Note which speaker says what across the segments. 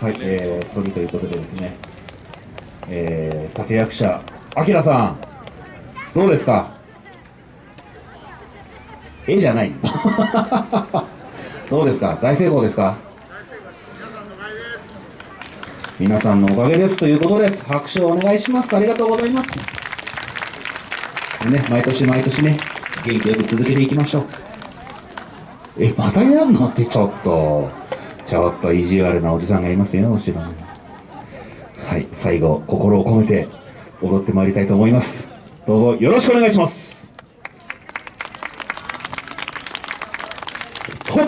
Speaker 1: はい、えー、次ということでですね、えー、立役者、あきらさん、どうですか？絵じゃない。どうですか？大成功ですか？皆さんのおかげですということです。拍手をお願いします。ありがとうございます。ね、毎年毎年ね、元気よく続けていきましょう。え、またやんの？ってちょっと、ちょっと意地悪なおじさんがいますよ、後ろに。はい、最後、心を込めて踊ってまいりたいと思います。どうぞよろしくお願いします。ほっ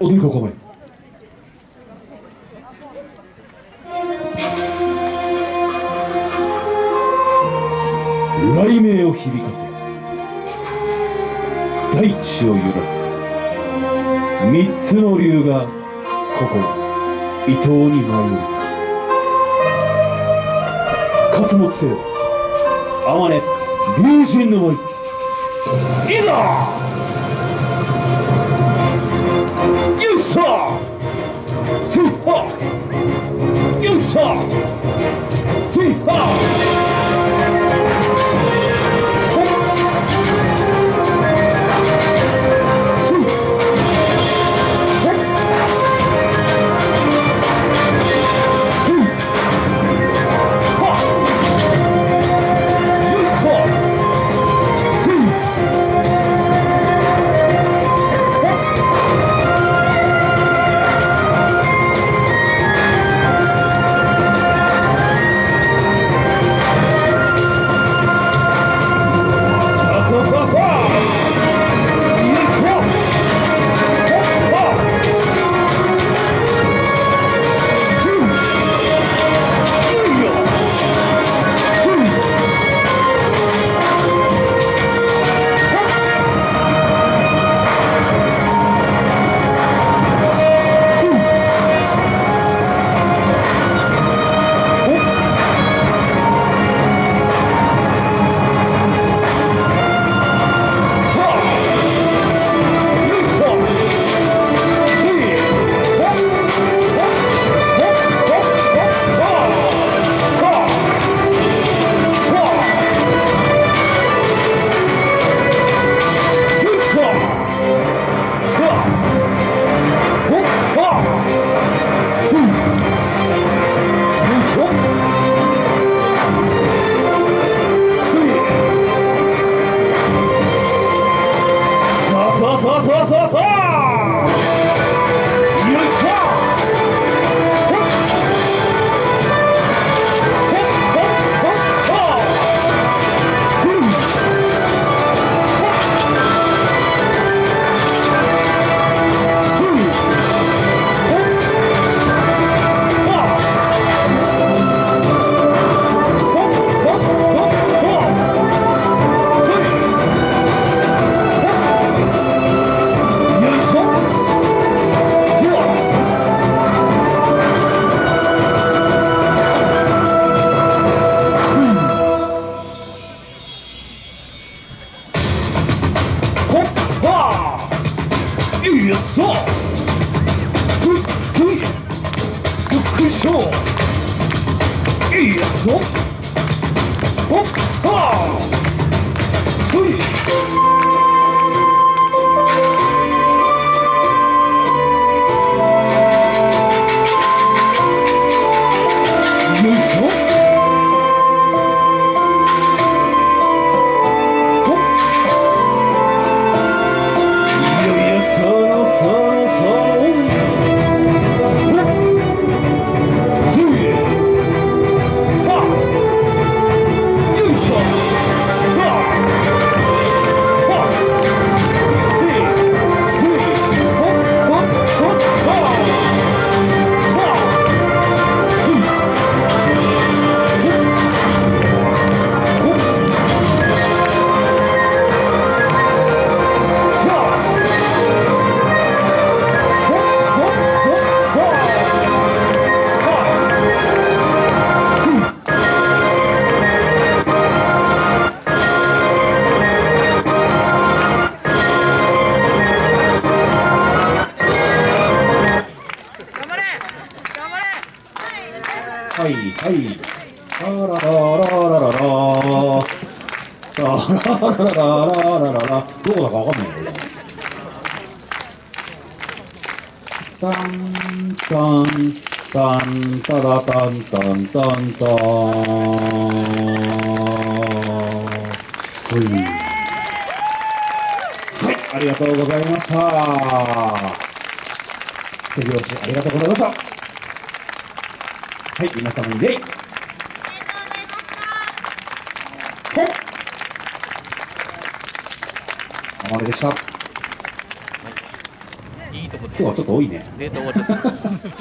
Speaker 1: 踊り子込め。雷鳴を響かせ大地を揺らす三つの竜がここ伊東に舞う勝木せよ天音龍神の舞いざ副賞いいやぞ。ほっはー。はいはい。タララらラらラらタらラらラらラらどうだかわかんないよだけタンタンタンタラタンタンタンタンはいはいありがとうございました手拍子ありがとうございましたはい、皆様に礼。はい。あまれでした。
Speaker 2: いいとこで
Speaker 1: 今日はちょっと多いね。
Speaker 2: ネタ終わっちゃった